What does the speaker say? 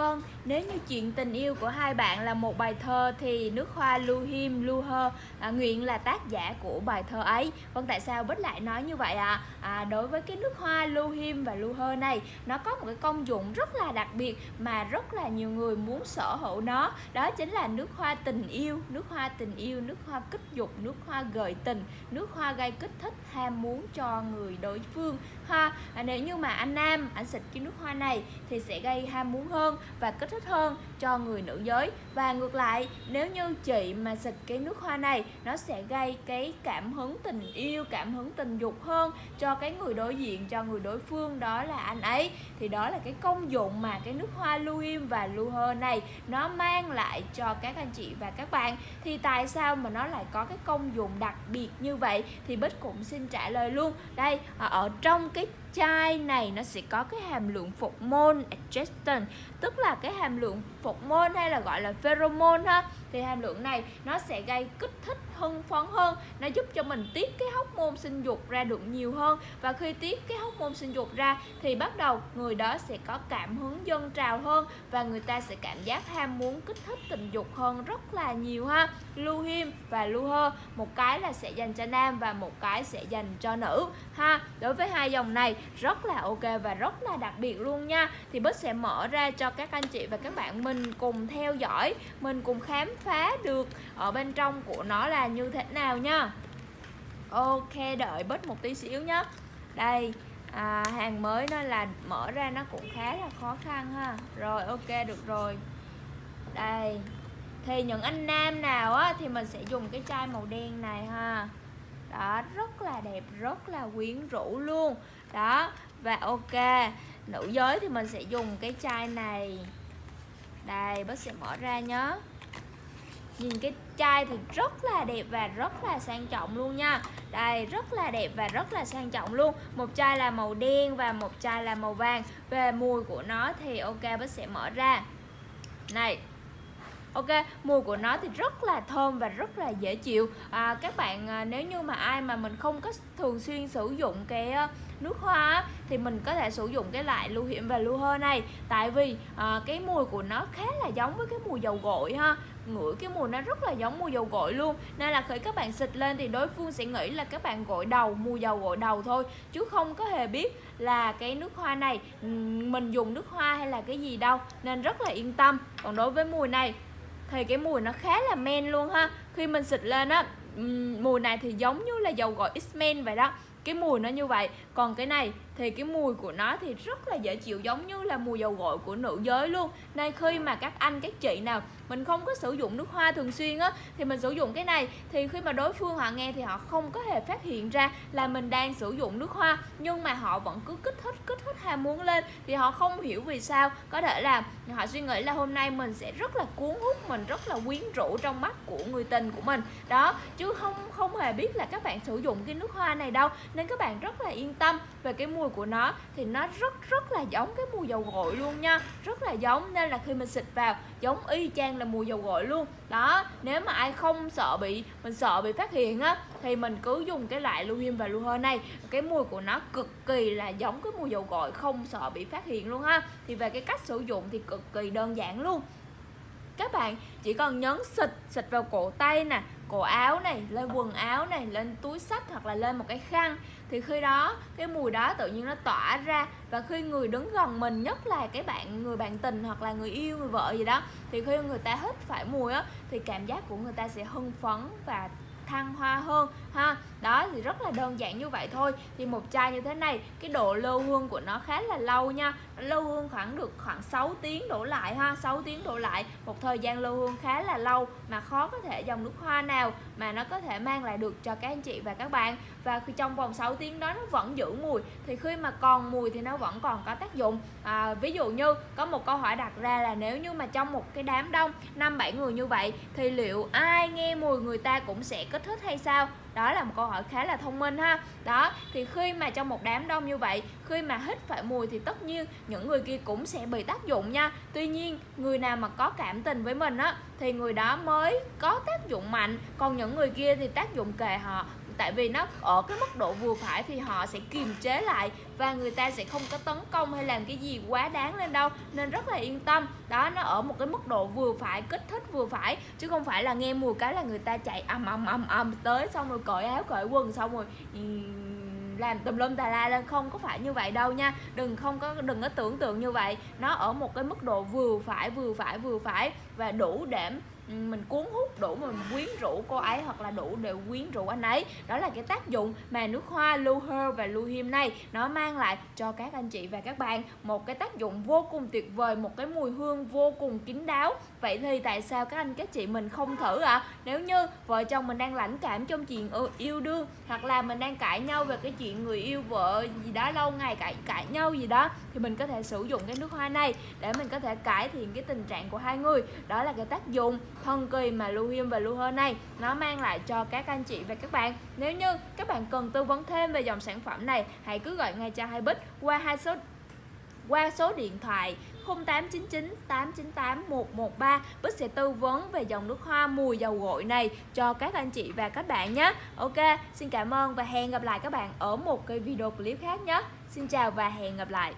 Vâng, nếu như chuyện tình yêu của hai bạn là một bài thơ thì nước hoa Lưu him Lưu Hơ à, nguyện là tác giả của bài thơ ấy. Vâng, tại sao Bích lại nói như vậy ạ? À? à, đối với cái nước hoa Lưu him và Lưu Hơ này, nó có một cái công dụng rất là đặc biệt mà rất là nhiều người muốn sở hữu nó. Đó chính là nước hoa tình yêu, nước hoa tình yêu, nước hoa kích dục, nước hoa gợi tình, nước hoa gây kích thích ham muốn cho người đối phương. Ha, à, nếu như mà anh nam anh xịt cái nước hoa này thì sẽ gây ham muốn hơn và kích thích hơn cho người nữ giới. Và ngược lại, nếu như chị mà xịt cái nước hoa này, nó sẽ gây cái cảm hứng tình yêu, cảm hứng tình dục hơn cho cái người đối diện, cho người đối phương, đó là anh ấy. Thì đó là cái công dụng mà cái nước hoa Luim và lưu này nó mang lại cho các anh chị và các bạn. Thì tại sao mà nó lại có cái công dụng đặc biệt như vậy? Thì Bích cũng xin trả lời luôn. Đây, ở trong cái chai này nó sẽ có cái hàm lượng phục môn adjustant tức là cái hàm lượng phục môn hay là gọi là pheromone ha, thì hàm lượng này nó sẽ gây kích thích, hưng phấn hơn, nó giúp cho mình tiết cái hóc môn sinh dục ra được nhiều hơn. Và khi tiết cái hóc môn sinh dục ra thì bắt đầu người đó sẽ có cảm hứng dân trào hơn và người ta sẽ cảm giác ham muốn, kích thích tình dục hơn rất là nhiều ha. Lưu him và lưu hơ, một cái là sẽ dành cho nam và một cái sẽ dành cho nữ ha. Đối với hai dòng này rất là ok và rất là đặc biệt luôn nha. Thì Bích sẽ mở ra cho các anh chị và các bạn mình cùng theo dõi mình cùng khám phá được ở bên trong của nó là như thế nào nha. Ok đợi bớt một tí xíu nhé đây à, hàng mới nó là mở ra nó cũng khá là khó khăn ha. Rồi ok được rồi. Đây thì những anh nam nào á thì mình sẽ dùng cái chai màu đen này ha. Đó rất là đẹp rất là quyến rũ luôn. Đó và ok nữ giới thì mình sẽ dùng cái chai này đây bác sẽ mở ra nhớ nhìn cái chai thì rất là đẹp và rất là sang trọng luôn nha. Đây rất là đẹp và rất là sang trọng luôn. Một chai là màu đen và một chai là màu vàng. Về mùi của nó thì ok bác sẽ mở ra. Này Ok, mùi của nó thì rất là thơm và rất là dễ chịu. À, Các bạn à, nếu như mà ai mà mình không có thường xuyên sử dụng cái nước hoa thì mình có thể sử dụng cái loại lưu hiểm và lưu hơ này. Tại vì à, cái mùi của nó khá là giống với cái mùi dầu gội ha. Ngửi cái mùi nó rất là giống mùi dầu gội luôn. Nên là khi các bạn xịt lên thì đối phương sẽ nghĩ là các bạn gội đầu mùi dầu gội đầu thôi. Chứ không có hề biết là cái nước hoa này mình dùng nước hoa hay là cái gì đâu. Nên rất là yên tâm. Còn đối với mùi này thì cái mùi nó khá là men luôn ha. Khi mình xịt lên á mùi này thì giống như là dầu gội X-Men vậy đó cái mùi nó như vậy. Còn cái này thì cái mùi của nó thì rất là dễ chịu, giống như là mùi dầu gội của nữ giới luôn. Nên khi mà các anh, các chị nào mình không có sử dụng nước hoa thường xuyên á, thì mình sử dụng cái này. Thì khi mà đối phương họ nghe thì họ không có hề phát hiện ra là mình đang sử dụng nước hoa, nhưng mà họ vẫn cứ kích thích kích thích ham muốn lên. Thì họ không hiểu vì sao, có thể là họ suy nghĩ là hôm nay mình sẽ rất là cuốn hút, mình rất là quyến rũ trong mắt của người tình của mình. Đó, chứ không không hề biết là các bạn sử dụng cái nước hoa này đâu. Nên các bạn rất là yên tâm về cái mùi của nó, thì nó rất rất là giống cái mùi dầu gội luôn nha. Rất là giống, nên là khi mình xịt vào, giống y chang là mùi dầu gội luôn. Đó, nếu mà ai không sợ bị, mình sợ bị phát hiện á, thì mình cứ dùng cái loại lưu và lưu hơi này. Cái mùi của nó cực kỳ là giống cái mùi dầu gội không sợ bị phát hiện luôn ha thì về cái cách sử dụng thì cực kỳ đơn giản luôn. Các bạn chỉ cần nhấn xịt xịt vào cổ tay nè cổ áo này, lên quần áo này, lên túi sách hoặc là lên một cái khăn. Thì khi đó, cái mùi đó tự nhiên nó tỏa ra và khi người đứng gần mình, nhất là cái bạn, người bạn tình hoặc là người yêu, người vợ gì đó, thì khi người ta hít phải mùi á, thì cảm giác của người ta sẽ hưng phấn và thăng hoa hơn ha? Đó thì rất là đơn giản như vậy thôi. Thì một chai như thế này cái độ lưu hương của nó khá là lâu nha. Lưu hương khoảng được khoảng 6 tiếng đổ lại ha? 6 tiếng đổ lại một thời gian lưu hương khá là lâu mà khó có thể dòng nước hoa nào mà nó có thể mang lại được cho các anh chị và các bạn. Và khi trong vòng 6 tiếng đó nó vẫn giữ mùi thì khi mà còn mùi thì nó vẫn còn có tác dụng. À, ví dụ như có một câu hỏi đặt ra là nếu như mà trong một cái đám đông năm bảy người như vậy thì liệu ai nghe mùi người ta cũng sẽ có kích thích hay sao? Đó là một câu hỏi khá là thông minh ha. Đó, thì khi mà trong một đám đông như vậy, khi mà hít phải mùi thì tất nhiên những người kia cũng sẽ bị tác dụng nha. Tuy nhiên, người nào mà có cảm tình với mình á, thì người đó mới có tác dụng mạnh. Còn những người kia thì tác dụng kề họ tại vì nó ở cái mức độ vừa phải thì họ sẽ kiềm chế lại và người ta sẽ không có tấn công hay làm cái gì quá đáng lên đâu. Nên rất là yên tâm. Đó, nó ở một cái mức độ vừa phải, kích thích vừa phải, chứ không phải là nghe mùi cái là người ta chạy ầm ầm ầm ầm tới xong rồi cởi áo, cởi quần xong rồi làm tùm lum tà la lên. Không có phải như vậy đâu nha. Đừng không có, đừng có tưởng tượng như vậy. Nó ở một cái mức độ vừa phải vừa phải vừa phải và đủ để mình cuốn hút đủ mà mình quyến rũ cô ấy hoặc là đủ để quyến rũ anh ấy. Đó là cái tác dụng mà nước hoa Luher và Luhim này, nó mang lại cho các anh chị và các bạn một cái tác dụng vô cùng tuyệt vời, một cái mùi hương vô cùng kín đáo. Vậy thì tại sao các anh các chị mình không thử ạ? À? nếu như vợ chồng mình đang lãnh cảm trong chuyện yêu đương, hoặc là mình đang cãi nhau về cái chuyện người yêu vợ gì đó lâu ngày, cãi cãi nhau gì đó, thì mình có thể sử dụng cái nước hoa này để mình có thể cải thiện cái tình trạng của hai người. Đó là cái tác dụng thần kỳ mà Luhium và Luher này nó mang lại cho các anh chị và các bạn. Nếu như các bạn cần tư vấn thêm về dòng sản phẩm này hãy cứ gọi ngay cho hai bích qua hai số qua số điện thoại 0899 898 113 Bích sẽ tư vấn về dòng nước hoa mùi dầu gội này cho các anh chị và các bạn nhé. Ok, xin cảm ơn và hẹn gặp lại các bạn ở một cái video clip khác nhé. Xin chào và hẹn gặp lại.